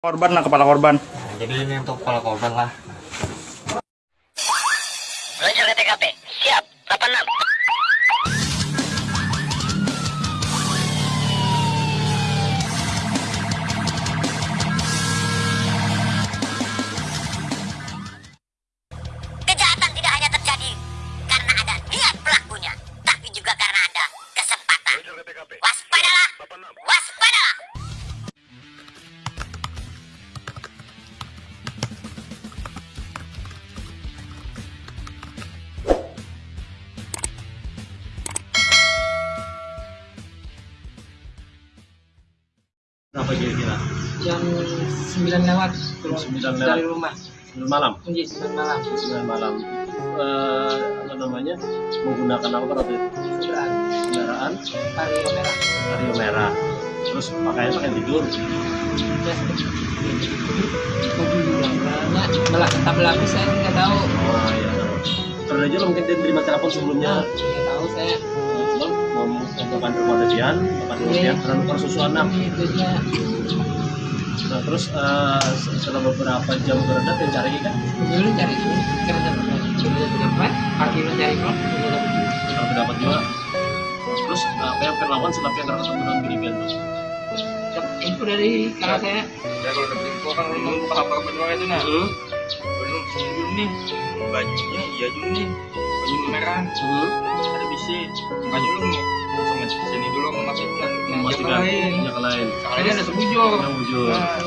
korban lah kepala korban Jadi ini untuk kepala korban lah. Berapa kira-kira? jam 9 lewat Jam 9 dari lewat. rumah Sembilan malam. Iya, 9 malam 9 malam. Eh, apa namanya? Menggunakan apa waktu itu? sudah Kendaraan vario merah Vario merah. Terus pakaian pakai tidur. ya belak tak berlapis saya nggak tahu Oh iya. Karena aja mungkin dia terima telepon sebelumnya. nggak tahu saya Eh, melakukan kemudian karena luka susuan itu dia Nah terus eh, setelah beberapa jam beredar yang cari kan dulu cari dulu dapat dulu dapat pagi lu cari kok dulu dapat kalau dapat juga. Terus apa yang akan lakukan setelah yang ketemu dengan tuh? Dapat info dari kakak saya Ya kalau dapat info kan lu paham apa berdua itu nah. Hmm. Belum nih. Bajunya iya dulu nih. Baju merah. Hmm. Ada bisi. Baju lu Lain. yang lain. Ada sebujur. yang wujud. Nah.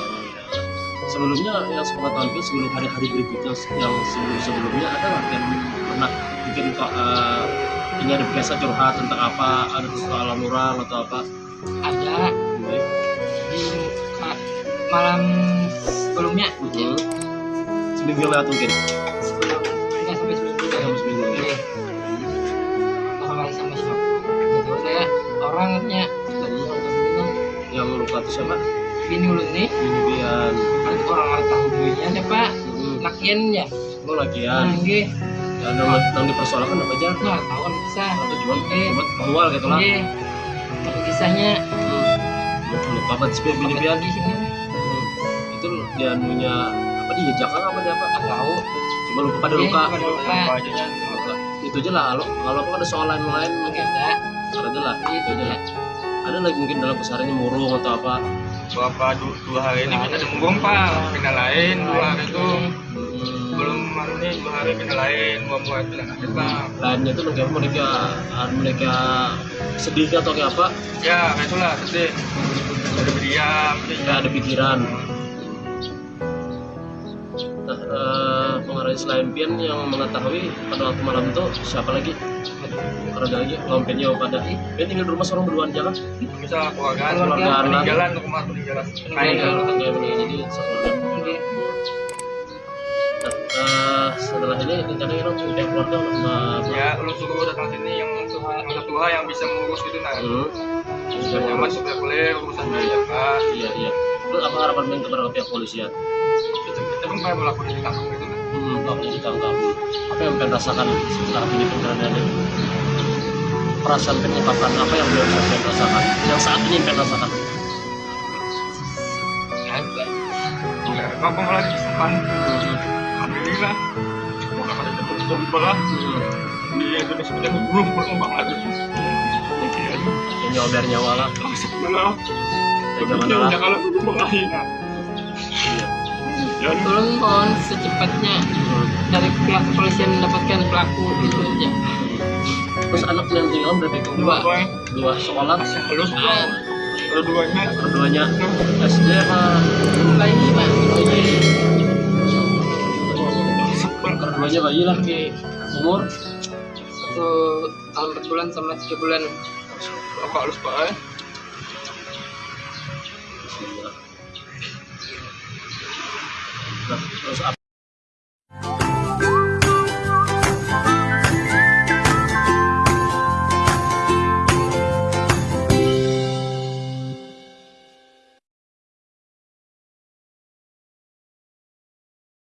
Sebelumnya yang sepengetahuan itu sebelum hari-hari berikutnya yang sebelum sebelumnya ada nggak yang pernah bikin kok eh, ini ada biasa curhat tentang apa ada soal orang atau apa ada di ma- malam sebelumnya Mhm. seminggu yang lewat mungkin bini ulun nih. Ini bian kan orang orang tahu dulunya siapa? Mhm. lakian ya lo lagian nggih ya yang yang dipersoalkan apa aja. Nggak tahu kan bisa. Atau cuma Eh. cuma manual gitu lah. Nggih tapi kisahnya. Hmm. luka apa sih bini bian di sini Hmm. itu dia punya apa dia jakan apa dia apa tahu. Cuma luka pada luka. pada luka. Itu aja lah. Kalau kalau apa ada soal lain lain nggak ada ada lah. Itu itu aja lah ada lagi mungkin dalam kesehariannya murung atau apa Bapak dua, dua hari ini kita demung pak. Pindah lain dua hari itu. Belum hari ini dua hari pindah lain. Dua buat pindah lain pak. lainnya itu mereka mereka mereka sedih atau kayak apa Ya kayak itulah sedih. Ada berdiam. kayak ada pikiran nah eh, pengarah selain Pian yang mengetahui pada waktu malam itu siapa lagi kalau ada lagi lompetnya pada Pian tinggal di rumah seorang berduaan jangan Bisa keluarga. Keluarga. Peninggalan rumah peninggalan. Kayak Kayak jadi sekeluarga. Nah, eh, setelah ini rencananya kita punya keluarga sama ya lu suruh datang sini yang yang tua yang bisa mengurus gitu nah. Hmm. Yang masuk ya boleh urusan biaya pak. Iya iya. Terus apa harapan main kepada pihak polisian? Kita kan kayak melakukan ditangkap Apa yang pengen rasakan setelah ini penyerangan ini? Perasaan penyebabkan apa yang beliau pengen rasakan? Yang saat ini pengen rasakan? Apa lagi depan. Alhamdulillah. Ada. Di Indonesia kita belum berkembang lagi. Yang nyober nyawa lah. Jangan kalau. Iya. Ya, tolong mohon secepatnya Hmm. dari pihak kepolisian mendapatkan pelaku itu aja Terus anak yang tinggal berarti Dua. Dua sekolah. Bang. Keduanya Keduanya SD apa? bayi pak Keduanya bayi lah. Umur satu tahun empat bulan sama tiga bulan apa halus pak?